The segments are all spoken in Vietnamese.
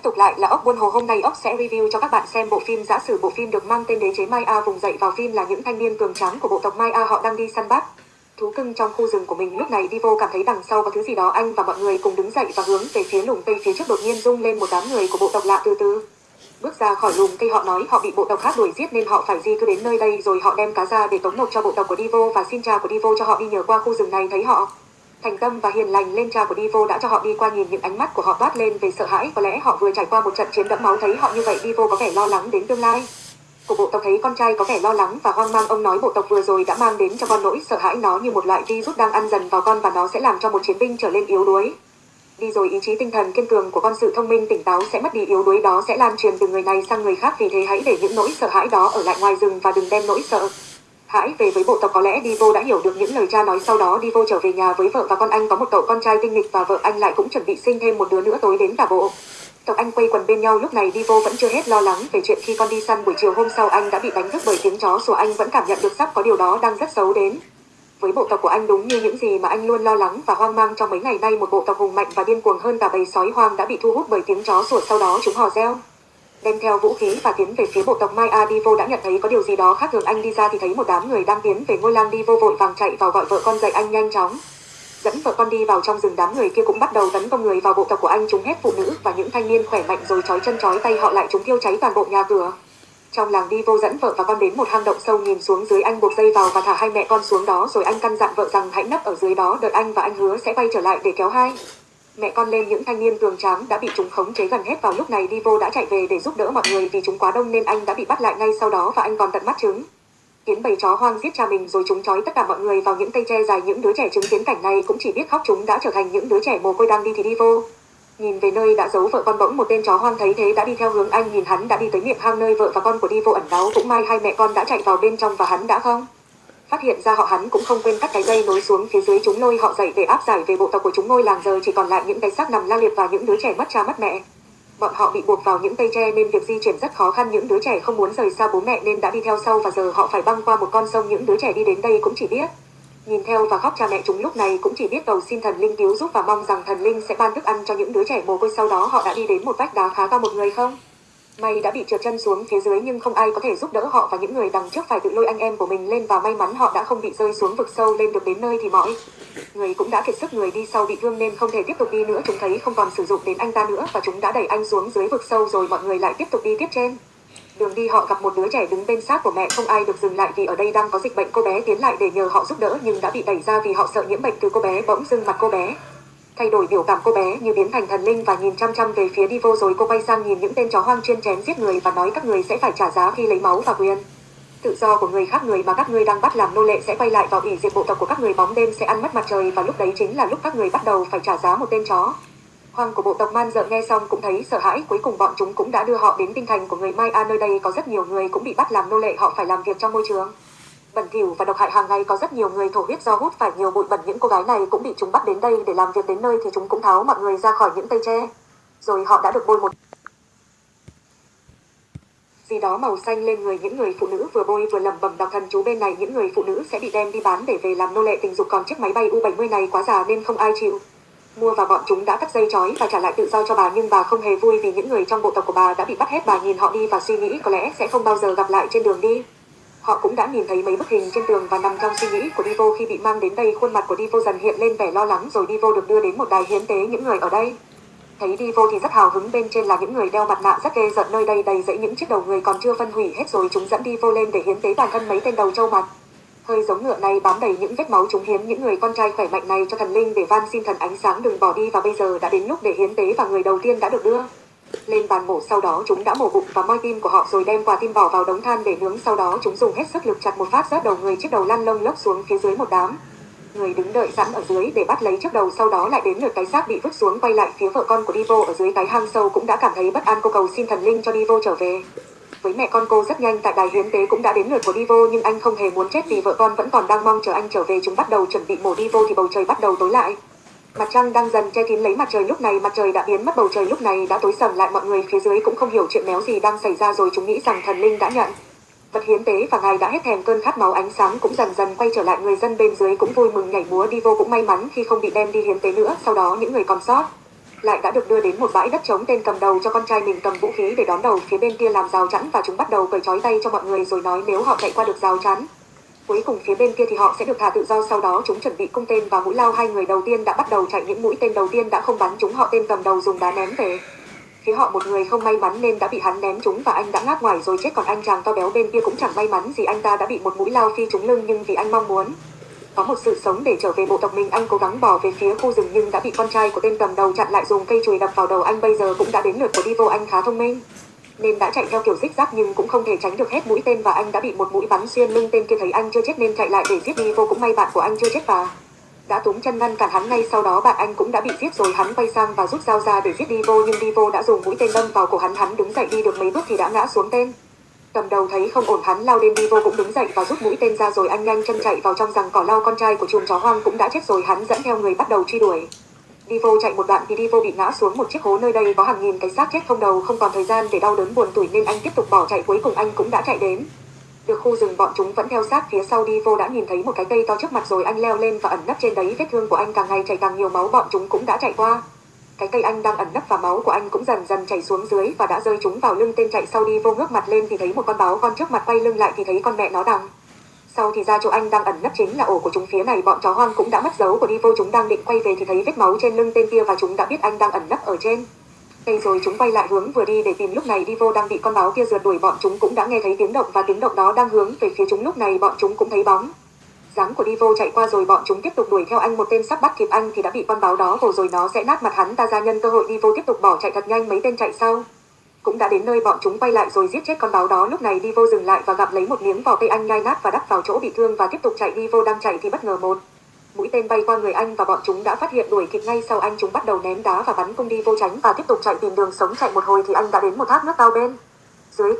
tiếp tục lại là ốc buôn hồ. Hôm nay ốc sẽ review cho các bạn xem bộ phim giả sử bộ phim được mang tên đế chế Maya vùng dậy vào phim là những thanh niên cường tráng của bộ tộc Maya họ đang đi săn bắt thú cưng trong khu rừng của mình. Lúc này Divo cảm thấy đằng sau có thứ gì đó. Anh và mọi người cùng đứng dậy và hướng về phía lùm cây phía trước đột nhiên rung lên một đám người của bộ tộc lạ từ từ. Bước ra khỏi lùm cây, họ nói họ bị bộ tộc khác đuổi giết nên họ phải di cư đến nơi đây, rồi họ đem cá ra để tống nộp cho bộ tộc của Divo và xin cha của Divo cho họ đi nhờ qua khu rừng này, thấy họ thành tâm và hiền lành lên cha của Divo đã cho họ đi qua nhìn những ánh mắt của họ toát lên về sợ hãi. Có lẽ họ vừa trải qua một trận chiến đẫm máu thấy họ như vậy, Divo có vẻ lo lắng đến tương lai. Của bộ tộc thấy con trai có vẻ lo lắng và hoang mang. Ông nói bộ tộc vừa rồi đã mang đến cho con nỗi sợ hãi nó như một loại virus đang ăn dần vào con và nó sẽ làm cho một chiến binh trở lên yếu đuối. Đi rồi ý chí tinh thần kiên cường của con sự thông minh tỉnh táo sẽ mất đi yếu đuối đó sẽ lan truyền từ người này sang người khác. Vì thế hãy để những nỗi sợ hãi đó ở lại ngoài rừng và đừng đem nỗi sợ hãi về với bộ tộc có lẽ Divo đã hiểu được những lời cha nói sau đó. Divo trở về nhà với vợ và con anh có một cậu con trai tinh nghịch và vợ anh lại cũng chuẩn bị sinh thêm một đứa nữa tối đến cả bộ. Tộc anh quây quần bên nhau. Lúc này Divo vẫn chưa hết lo lắng về chuyện khi con đi săn buổi chiều hôm sau anh đã bị đánh thức bởi tiếng chó sủa. Anh vẫn cảm nhận được sắp có điều đó đang rất xấu đến. Với bộ tộc của anh đúng như những gì mà anh luôn lo lắng và hoang mang, trong mấy ngày nay một bộ tộc hùng mạnh và điên cuồng hơn cả bầy sói hoang đã bị thu hút bởi tiếng chó sủa. Sau đó chúng hò reo đem theo vũ khí và tiến về phía bộ tộc Maya Adivo đã nhận thấy có điều gì đó khác thường. Anh đi ra thì thấy một đám người đang tiến về ngôi làng vô vội vàng chạy vào gọi vợ con dậy anh nhanh chóng. Dẫn vợ con đi vào trong rừng. Đám người kia cũng bắt đầu tấn công người vào bộ tộc của anh, chúng hết phụ nữ và những thanh niên khỏe mạnh rồi trói chân trói tay họ lại chúng thiêu cháy toàn bộ nhà cửa. Trong làng đi vô dẫn vợ và con đến một hang động sâu nhìn xuống dưới anh buộc dây vào và thả hai mẹ con xuống đó rồi anh căn dặn vợ rằng hãy nấp ở dưới đó, đợi anh và anh hứa sẽ quay trở lại để kéo hai mẹ con lên những thanh niên tường tráng đã bị chúng khống chế gần hết vào lúc này. Divo đã chạy về để giúp đỡ mọi người vì chúng quá đông nên anh đã bị bắt lại ngay sau đó và anh còn tận mắt chứng. Kiến bầy chó hoang giết cha mình rồi chúng trói tất cả mọi người vào những cây tre dài. Những đứa trẻ chứng kiến cảnh này cũng chỉ biết khóc chúng đã trở thành những đứa trẻ mồ côi đang đi thì đi vô nhìn về nơi đã giấu vợ con bỗng một tên chó hoang thấy thế đã đi theo hướng anh. Nhìn hắn đã đi tới miệng hang nơi vợ và con của đi vô ẩn náu. Cũng may hai mẹ con đã chạy vào bên trong và hắn đã không phát hiện ra họ hắn cũng không quên cắt cái dây nối xuống phía dưới chúng lôi, họ dậy để áp giải về bộ tộc của chúng ngôi làng, giờ chỉ còn lại những cái xác nằm la liệt và những đứa trẻ mất cha mất mẹ. Bọn họ bị buộc vào những cây tre nên việc di chuyển rất khó khăn, những đứa trẻ không muốn rời xa bố mẹ nên đã đi theo sau và giờ họ phải băng qua một con sông, những đứa trẻ đi đến đây cũng chỉ biết nhìn theo và khóc cha mẹ chúng lúc này cũng chỉ biết cầu xin thần linh cứu giúp và mong rằng thần linh sẽ ban thức ăn cho những đứa trẻ mồ côi sau đó. Họ đã đi đến một vách đá khá cao một người không? May đã bị trượt chân xuống phía dưới nhưng không ai có thể giúp đỡ họ và những người đằng trước phải tự lôi anh em của mình lên và may mắn họ đã không bị rơi xuống vực sâu lên được đến nơi thì mỏi người cũng đã kiệt sức người đi sau bị thương nên không thể tiếp tục đi nữa. Chúng thấy không còn sử dụng đến anh ta nữa và chúng đã đẩy anh xuống dưới vực sâu rồi mọi người lại tiếp tục đi tiếp trên. Đường đi họ gặp một đứa trẻ đứng bên xác của mẹ, không ai được dừng lại vì ở đây đang có dịch bệnh cô bé tiến lại để nhờ họ giúp đỡ nhưng đã bị đẩy ra vì họ sợ nhiễm bệnh từ cô bé bỗng dưng mặt cô bé thay đổi biểu cảm cô bé như biến thành thần linh và nhìn chăm chăm về phía đi vô rồi, cô quay sang nhìn những tên chó hoang chuyên chém giết người và nói các người sẽ phải trả giá khi lấy máu và quyền. Tự do của người khác, người mà các ngươi đang bắt làm nô lệ sẽ quay lại vào ủy diệt bộ tộc của các người bóng đêm sẽ ăn mất mặt trời và lúc đấy chính là lúc các người bắt đầu phải trả giá một tên chó. Hoàng của bộ tộc man dợ nghe xong cũng thấy sợ hãi, cuối cùng bọn chúng cũng đã đưa họ đến tinh thành của người Mai A nơi đây có rất nhiều người cũng bị bắt làm nô lệ, họ phải làm việc trong môi trường bẩn thỉu và độc hại hàng ngày có rất nhiều người thổ huyết do hút phải nhiều bụi bẩn. Những cô gái này cũng bị chúng bắt đến đây để làm việc đến nơi thì chúng cũng tháo mọi người ra khỏi những cây tre. Rồi họ đã được bôi một gì đó màu xanh lên người những người phụ nữ vừa bôi vừa lẩm bẩm đọc thần chú bên này. Những người phụ nữ sẽ bị đem đi bán để về làm nô lệ tình dục. Còn chiếc máy bay U70 này quá già nên không ai chịu. Mua và bọn chúng đã cắt dây chói và trả lại tự do cho bà, nhưng bà không hề vui vì những người trong bộ tộc của bà đã bị bắt hết. Bà nhìn họ đi và suy nghĩ có lẽ sẽ không bao giờ gặp lại trên đường đi họ cũng đã nhìn thấy mấy bức hình trên tường và nằm trong suy nghĩ của Divo khi bị mang đến đây. Khuôn mặt của Divo dần hiện lên vẻ lo lắng, rồi Divo được đưa đến một đài hiến tế những người ở đây. Thấy Divo thì rất hào hứng, bên trên là những người đeo mặt nạ rất ghê giận nơi đây đầy dẫy những chiếc đầu người còn chưa phân hủy hết rồi. Chúng dẫn Divo lên để hiến tế toàn thân mấy tên đầu trâu mặt. Hơi giống ngựa này bám đầy những vết máu chúng hiến những người con trai khỏe mạnh này cho thần linh để van xin thần ánh sáng đừng bỏ đi và bây giờ đã đến lúc để hiến tế và người đầu tiên đã được đưa lên bàn mổ sau đó chúng đã mổ bụng và moi tim của họ rồi đem quả tim bỏ vào đống than để nướng. Sau đó chúng dùng hết sức lực chặt một phát rớt đầu người chiếc đầu lăn lông lốc xuống phía dưới một đám. Người đứng đợi sẵn ở dưới để bắt lấy chiếc đầu, sau đó lại đến lượt cái xác bị vứt xuống, quay lại phía vợ con của Divo ở dưới cái hang sâu cũng đã cảm thấy bất an. Cô cầu xin thần linh cho Divo trở về. Với mẹ con cô rất nhanh, tại đài hiến tế cũng đã đến lượt của Divo, nhưng anh không hề muốn chết vì vợ con vẫn còn đang mong chờ anh trở về. Chúng bắt đầu chuẩn bị mổ Divo thì bầu trời bắt đầu tối lại mặt trăng đang dần che kín lấy mặt trời lúc này, mặt trời đã biến mất bầu trời lúc này, đã tối sầm lại, mọi người phía dưới cũng không hiểu chuyện méo gì đang xảy ra rồi chúng nghĩ rằng thần linh đã nhận. Vật hiến tế và ngài đã hết thèm cơn khát máu ánh sáng cũng dần dần quay trở lại, người dân bên dưới cũng vui mừng nhảy múa đi vô cũng may mắn khi không bị đem đi hiến tế nữa, sau đó những người còn sót lại đã được đưa đến một bãi đất trống tên cầm đầu cho con trai mình cầm vũ khí để đón đầu phía bên kia làm rào chắn và chúng bắt đầu cởi trói tay cho mọi người rồi nói nếu họ chạy qua được rào chắn cuối cùng phía bên kia thì họ sẽ được thả tự do, sau đó chúng chuẩn bị cung tên và mũi lao. Hai người đầu tiên đã bắt đầu chạy, những mũi tên đầu tiên đã không bắn chúng, họ tên cầm đầu dùng đá ném về. Phía họ một người không may mắn nên đã bị hắn ném trúng và anh đã ngáp ngoài rồi chết, còn anh chàng to béo bên kia cũng chẳng may mắn gì, anh ta đã bị một mũi lao phi trúng lưng nhưng vì anh mong muốn có một sự sống để trở về bộ tộc mình, anh cố gắng bỏ về phía khu rừng nhưng đã bị con trai của tên cầm đầu chặn lại, dùng cây chùi đập vào đầu anh, bây giờ cũng đã đến lượt của đi vô anh khá thông minh nên đã chạy theo kiểu xích rác nhưng cũng không thể tránh được hết mũi tên và anh đã bị một mũi bắn xuyên lưng tên kia thấy anh chưa chết nên chạy lại để giết đi. Vô cũng may bạn của anh chưa chết và đã túm chân ngăn cản hắn ngay sau đó bạn anh cũng đã bị giết rồi. Hắn quay sang và rút dao ra để giết đi vô, nhưng đi vô đã dùng mũi tên đâm vào cổ hắn. Hắn đứng dậy đi được mấy bước thì đã ngã xuống tên. Cầm đầu thấy không ổn, hắn lao đến vô cũng đứng dậy và rút mũi tên ra rồi anh nhanh chân chạy vào trong rằng cỏ lao con trai của chùm chó hoang cũng đã chết rồi. Hắn dẫn theo người bắt đầu truy đuổi. Divo chạy một đoạn thì vô bị ngã xuống một chiếc hố nơi đây có hàng nghìn cái xác chết không đầu, không còn thời gian để đau đớn buồn tủi nên anh tiếp tục bỏ chạy, cuối cùng anh cũng đã chạy đến. Được khu rừng bọn chúng vẫn theo sát phía sau Divo đã nhìn thấy một cái cây to trước mặt rồi anh leo lên và ẩn nấp trên đấy, vết thương của anh càng ngày chảy càng nhiều, máu bọn chúng cũng đã chạy qua. Cái cây anh đang ẩn nấp và máu của anh cũng dần dần chảy xuống dưới và đã rơi chúng vào lưng, tên chạy sau đi vô ngước mặt lên thì thấy một con báo con trước mặt quay lưng lại thì thấy con mẹ nó đằng sau thì ra chỗ anh đang ẩn nấp chính là ổ của chúng phía này. Bọn chó hoang cũng đã mất dấu của đi vô chúng đang định quay về thì thấy vết máu trên lưng tên kia và chúng đã biết anh đang ẩn nấp ở trên. Đây rồi chúng quay lại hướng vừa đi để tìm lúc này đi vô đang bị con báo kia rượt đuổi. Bọn chúng cũng đã nghe thấy tiếng động và tiếng động đó đang hướng về phía chúng lúc này. Bọn chúng cũng thấy bóng dáng của đi vô chạy qua rồi. Bọn chúng tiếp tục đuổi theo anh. Một tên sắp bắt kịp anh thì đã bị con báo đó vồ rồi. Nó sẽ nát mặt hắn. Ta ra nhân cơ hội đi vô tiếp tục bỏ chạy thật nhanh. Mấy tên chạy sau cũng đã đến nơi bọn chúng quay lại rồi giết chết con báo đó. Lúc này đi vô dừng lại và gặp lấy một miếng vỏ cây anh nhai nát và đắp vào chỗ bị thương và tiếp tục chạy. Đi vô đang chạy thì bất ngờ một mũi tên bay qua người anh và bọn chúng đã phát hiện đuổi kịp ngay sau anh. Chúng bắt đầu ném đá và bắn cung vô tránh và tiếp tục chạy tìm đường sống chạy một hồi thì anh đã đến một thác nước cao bên dưới.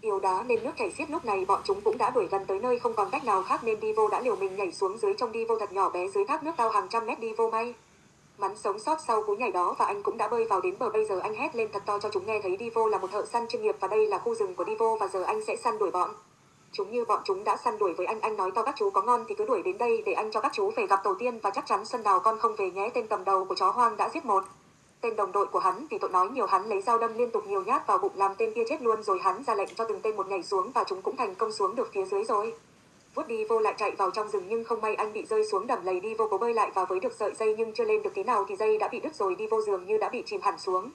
Điều đá nên nước chảy xiết. Lúc này bọn chúng cũng đã đuổi gần tới nơi, không còn cách nào khác nên đi vô đã liều mình nhảy xuống dưới trong đi vô thật nhỏ bé dưới thác nước cao hàng trăm mét. Đi vô may. Mắn sống sót sau cú nhảy đó và anh cũng đã bơi vào đến bờ bây giờ anh hét lên thật to cho chúng nghe thấy Divo là một thợ săn chuyên nghiệp và đây là khu rừng của Divo và giờ anh sẽ săn đuổi bọn. Chúng như bọn chúng đã săn đuổi với anh anh nói to các chú có ngon thì cứ đuổi đến đây để anh cho các chú về gặp tổ tiên và chắc chắn sân đào con không về nhé tên cầm đầu của chó hoang đã giết một. Tên đồng đội của hắn vì tội nói nhiều hắn lấy dao đâm liên tục nhiều nhát vào bụng làm tên kia chết luôn rồi hắn ra lệnh cho từng tên một nhảy xuống và chúng cũng thành công xuống được phía dưới rồi. Vút đi vô lại chạy vào trong rừng nhưng không may anh bị rơi xuống đầm lầy đi vô cố bơi lại và với được sợi dây nhưng chưa lên được thế nào thì dây đã bị đứt rồi đi vô giường như đã bị chìm hẳn xuống.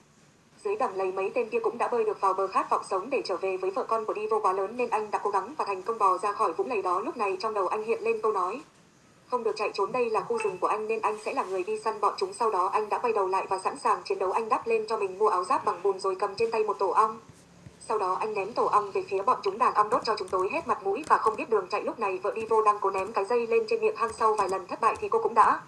Dưới đầm lầy mấy tên kia cũng đã bơi được vào bờ khát vọng sống để trở về với vợ con của đi vô quá lớn nên anh đã cố gắng và thành công bò ra khỏi vũng lầy đó lúc này trong đầu anh hiện lên câu nói. Không được chạy trốn đây là khu rừng của anh nên anh sẽ là người đi săn bọn chúng sau đó anh đã quay đầu lại và sẵn sàng chiến đấu anh đắp lên cho mình mua áo giáp bằng bùn rồi cầm trên tay một tổ ong. Sau đó anh ném tổ ong về phía bọn chúng đàn ong đốt cho chúng tối hết mặt mũi và không biết đường chạy lúc này, vợ đi vô đang cố ném cái dây lên trên miệng hang sau vài lần thất bại thì cô cũng đã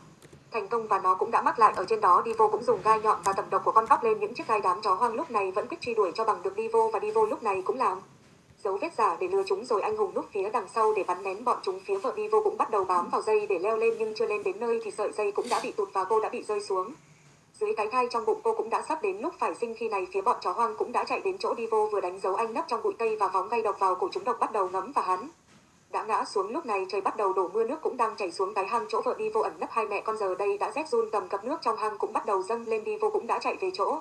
thành công và nó cũng đã mắc lại. Ở trên đó, đi vô cũng dùng gai nhọn và tầm độc của con vóc lên những chiếc gai đám chó hoang lúc này, vẫn quyết truy đuổi cho bằng được đi vô và đi vô lúc này cũng làm dấu vết giả để lừa chúng rồi anh hùng núp phía đằng sau để bắn nén bọn chúng. Phía vợ đi vô cũng bắt đầu bám vào dây để leo lên nhưng chưa lên đến nơi thì sợi dây cũng đã bị tụt và cô đã bị rơi xuống dưới cái thai trong bụng cô cũng đã sắp đến lúc phải sinh khi này, phía bọn chó hoang cũng đã chạy đến chỗ đi vô vừa đánh dấu anh nấp trong bụi cây và phóng gây độc vào cổ chúng độc bắt đầu ngấm và hắn. Đã ngã xuống lúc này, trời bắt đầu đổ mưa, nước cũng đang chảy xuống cái hang chỗ vợ đi vô ẩn nấp hai mẹ con giờ đây đã rét run cầm cập nước trong hang cũng bắt đầu dâng lên đi vô cũng đã chạy về chỗ.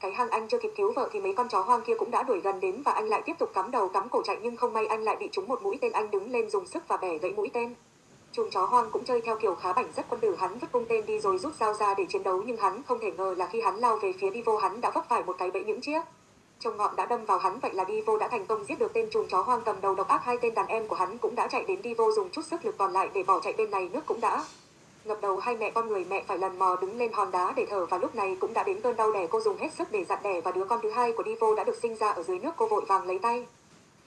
Cái hang anh chưa kịp cứu vợ thì mấy con chó hoang kia cũng đã đuổi gần đến và anh lại tiếp tục cắm đầu cắm cổ chạy, nhưng không may anh lại bị trúng một mũi tên, anh đứng lên dùng sức và bẻ gãy mũi tên chùm chó hoang cũng chơi theo kiểu khá bảnh rất quân tử hắn vứt cung tên đi rồi rút dao ra để chiến đấu, nhưng hắn không thể ngờ là khi hắn lao về phía đi vô hắn đã vấp phải một cái bẫy những chiếc trông ngọn đã đâm vào hắn. Vậy là đi vô đã thành công giết được tên chùm chó hoang cầm đầu độc ác. Hai tên đàn em của hắn cũng đã chạy đến đi vô dùng chút sức lực còn lại để bỏ chạy bên này. Nước cũng đã ngập đầu, hai mẹ con người mẹ phải lần mò đứng lên hòn đá để thở. Và lúc này cũng đã đến cơn đau đẻ, cô dùng hết sức để dặn đẻ và đứa con thứ hai của đi vô đã được sinh ra ở dưới nước. Cô vội vàng lấy tay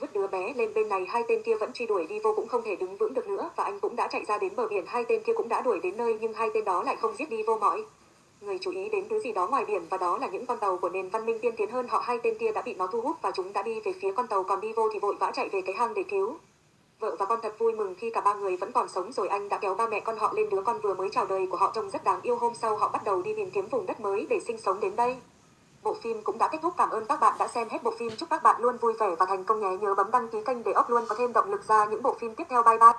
vứt đứa bé lên bên này, hai tên kia vẫn truy đuổi đi, vô cũng không thể đứng vững được nữa, và anh cũng đã chạy ra đến bờ biển, hai tên kia cũng đã đuổi đến nơi, nhưng hai tên đó lại không giết đi vô mỏi người chú ý đến thứ gì đó ngoài biển, và đó là những con tàu của nền văn minh tiên tiến hơn, họ hai tên kia đã bị nó thu hút, và chúng đã đi về phía con tàu còn đi vô thì vội vã chạy về cái hang để cứu. Vợ và con thật vui mừng khi cả ba người vẫn còn sống, rồi anh đã kéo ba mẹ con họ lên đứa con vừa mới chào đời của họ trông rất đáng yêu. Hôm sau họ bắt đầu đi tìm kiếm vùng đất mới để sinh sống đến đây. Bộ phim cũng đã kết thúc. Cảm ơn các bạn đã xem hết bộ phim. Chúc các bạn luôn vui vẻ và thành công nhé. Nhớ bấm đăng ký kênh để ốc luôn có thêm động lực ra những bộ phim tiếp theo. Bye bye.